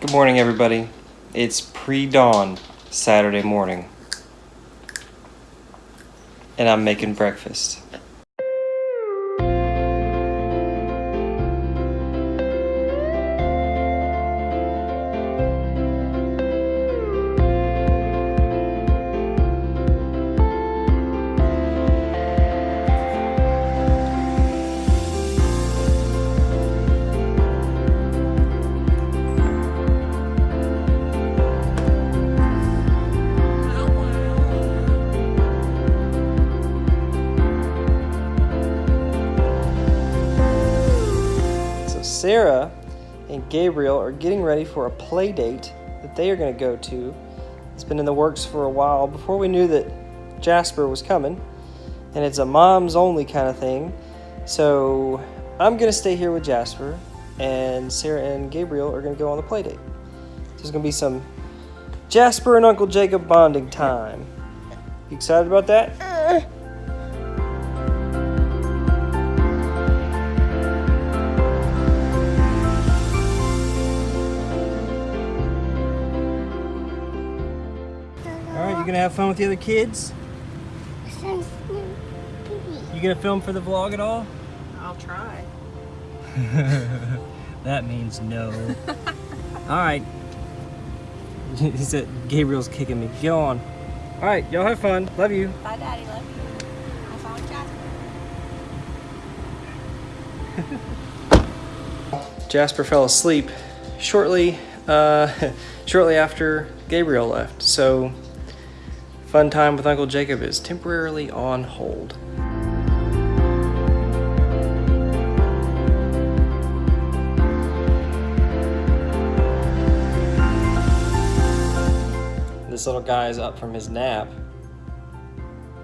Good morning, everybody. It's pre dawn Saturday morning, and I'm making breakfast. Sarah and Gabriel are getting ready for a play date that they are going to go to. It's been in the works for a while before we knew that Jasper was coming, and it's a mom's only kind of thing. So, I'm going to stay here with Jasper, and Sarah and Gabriel are going to go on the play date. There's going to be some Jasper and Uncle Jacob bonding time. You excited about that? Gonna have fun with the other kids? You gonna film for the vlog at all? I'll try. that means no. all right. He said Gabriel's kicking me. Get on. All right, y'all have fun. Love you. Bye, Daddy. Love you. Have fun with Jasper. Jasper fell asleep shortly, uh, shortly after Gabriel left. So, fun time with Uncle Jacob is temporarily on hold. This little guy is up from his nap.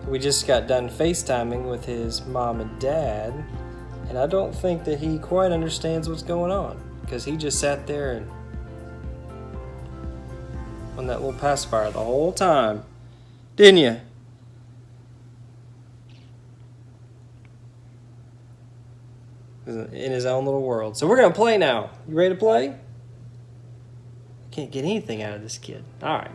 We just got done FaceTiming with his mom and dad, and I don't think that he quite understands what's going on because he just sat there and on that little pacifier the whole time, didn't you? In his own little world. So we're gonna play now. You ready to play? I can't get anything out of this kid. All right.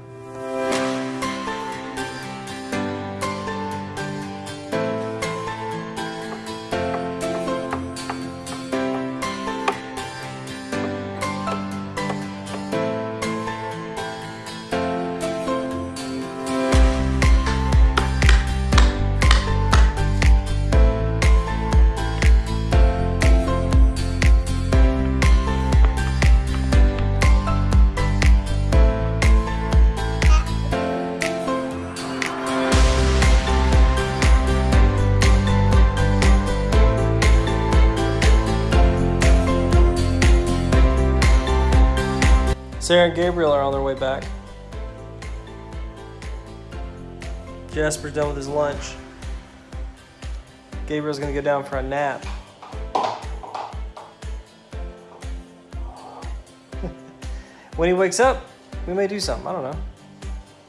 Sarah and Gabriel are on their way back. Jasper's done with his lunch. Gabriel's gonna go down for a nap. when he wakes up, we may do something. I don't know.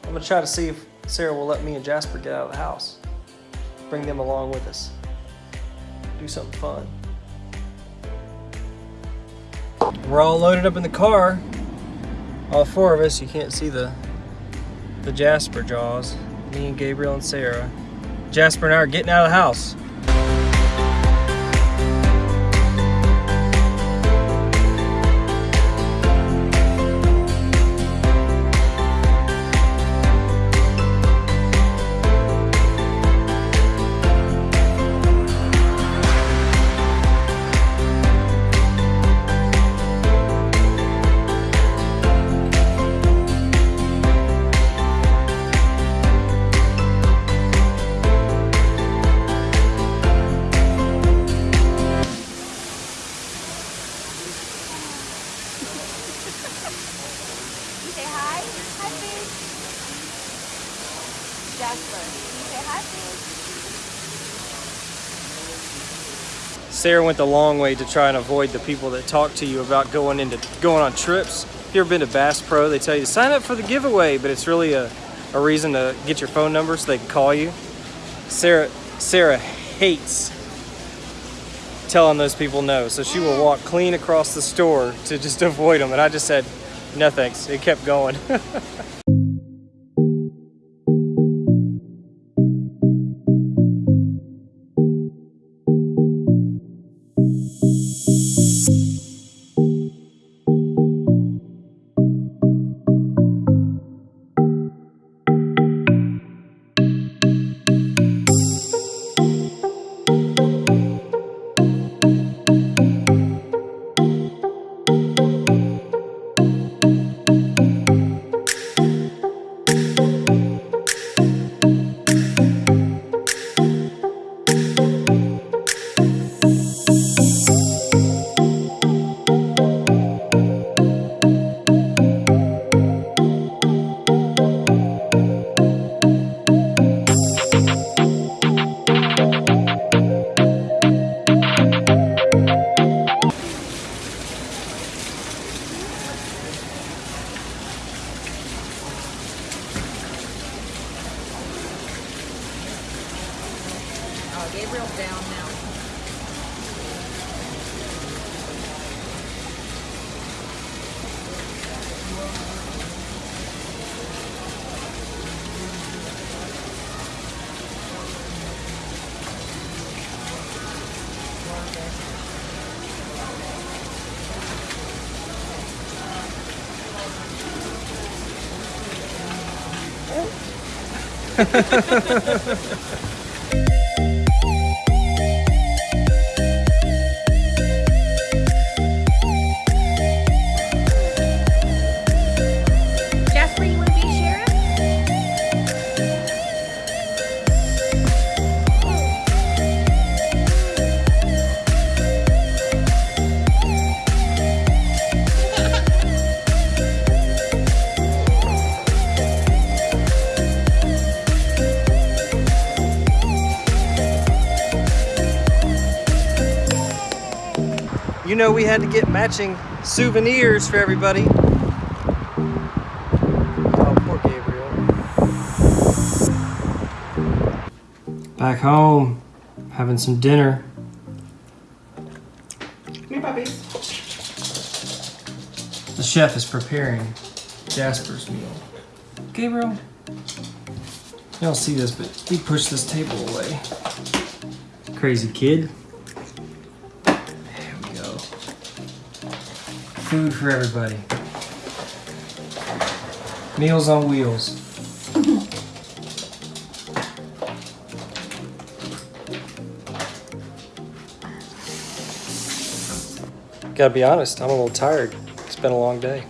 I'm gonna try to see if Sarah will let me and Jasper get out of the house. Bring them along with us. Do something fun. We're all loaded up in the car. All four of us. You can't see the the Jasper jaws. Me and Gabriel and Sarah. Jasper and I are getting out of the house. Sarah went the long way to try and avoid the people that talk to you about going into going on trips. If you ever been to Bass Pro, they tell you to sign up for the giveaway, but it's really a, a reason to get your phone number so they can call you. Sarah Sarah hates telling those people no, so she will walk clean across the store to just avoid them. And I just said, No thanks. It kept going. Oh, Gabriel's down now. Jasper, know we had to get matching souvenirs for everybody. Oh, poor Gabriel. Back home, having some dinner. Me puppies. The chef is preparing Jasper's meal. Gabriel, you don't see this, but he pushed this table away. Crazy kid. Food for everybody. Meals on wheels. Gotta be honest, I'm a little tired. It's been a long day.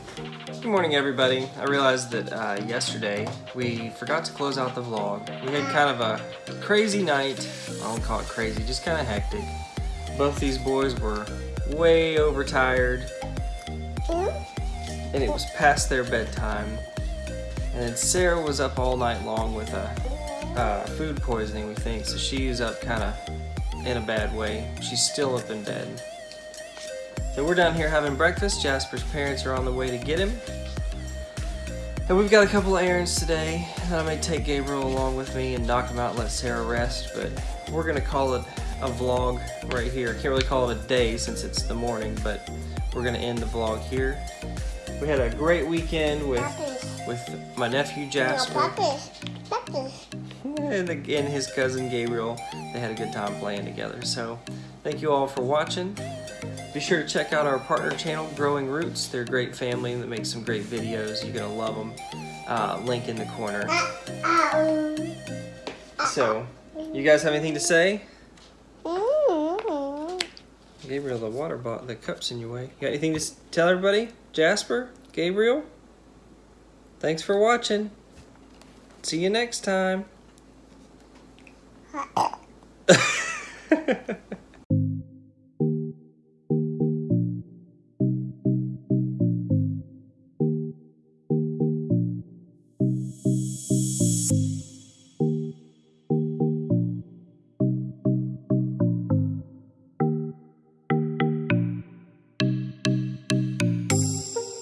Good morning, everybody. I realized that uh, yesterday we forgot to close out the vlog. We had kind of a crazy night. I don't call it crazy, just kind of hectic. Both these boys were way overtired, and it was past their bedtime. And then Sarah was up all night long with a uh, food poisoning, we think, so she was up kind of in a bad way. She's still up in bed. So we're down here having breakfast. Jasper's parents are on the way to get him. And we've got a couple of errands today. And I may take Gabriel along with me and knock him out and let Sarah rest, but we're gonna call it a vlog right here. I can't really call it a day since it's the morning, but we're gonna end the vlog here. We had a great weekend with with my nephew Jasper and, and his cousin Gabriel. They had a good time playing together. So thank you all for watching. Be sure to check out our partner channel, Growing Roots. They're a great family that makes some great videos. You're gonna love them. Uh, link in the corner. Uh, uh, um, uh, so, you guys have anything to say? Gabriel, the water bottle, the cup's in your way. You got anything to tell everybody? Jasper? Gabriel? Thanks for watching. See you next time.